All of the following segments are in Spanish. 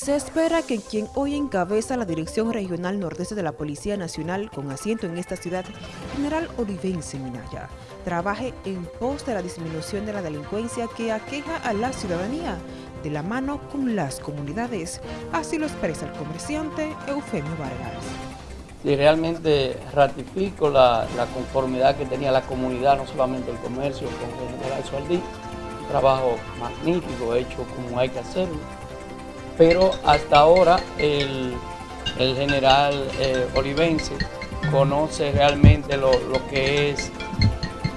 Se espera que quien hoy encabeza la Dirección Regional Nordeste de la Policía Nacional con asiento en esta ciudad, General Olivense Minaya, trabaje en pos de la disminución de la delincuencia que aqueja a la ciudadanía de la mano con las comunidades. Así lo expresa el comerciante Eufemio Vargas. Y realmente ratifico la, conformidad que tenía la comunidad, no solamente el comercio, con el general Sualdí, un trabajo magnífico hecho como hay que hacerlo pero hasta ahora el, general eh, Olivense conoce realmente lo, que es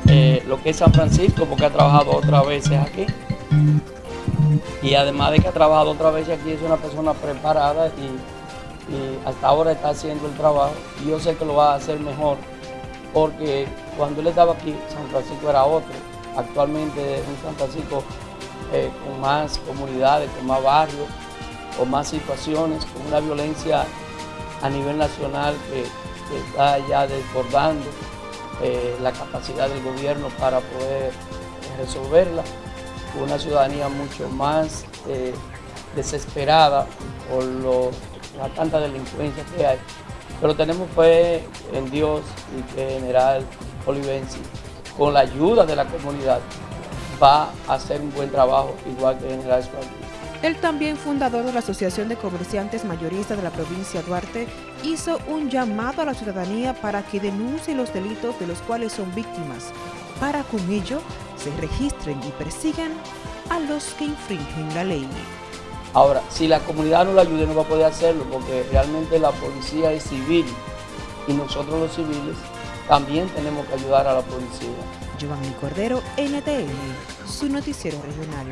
eh, lo que es San Francisco porque ha trabajado otras veces aquí. Y además de que ha trabajado otras veces aquí es una persona preparada y, hasta ahora está haciendo el trabajo. Y yo sé que lo va a hacer mejor porque cuando él estaba aquí San Francisco era otro. Actualmente un San Francisco eh, con más comunidades, con más barrios o más situaciones, con una violencia a nivel nacional que, está ya desbordando eh, la capacidad del gobierno para poder resolverla, una ciudadanía mucho más eh, desesperada por la tanta delincuencia que hay. Pero tenemos fe en Dios y que General Olivensi, con la ayuda de la comunidad, va a hacer un buen trabajo, igual que General Espartí. El también fundador de la Asociación de Comerciantes Mayoristas de la provincia de Duarte hizo un llamado a la ciudadanía para que denuncie los delitos de los cuales son víctimas, para con ello se registren y persigan a los que infringen la ley. Ahora, si la comunidad no lo ayuda, no va a poder hacerlo, porque realmente la policía es civil y nosotros los civiles también tenemos que ayudar a la policía. Giovanni Cordero, NTN, su noticiero regional.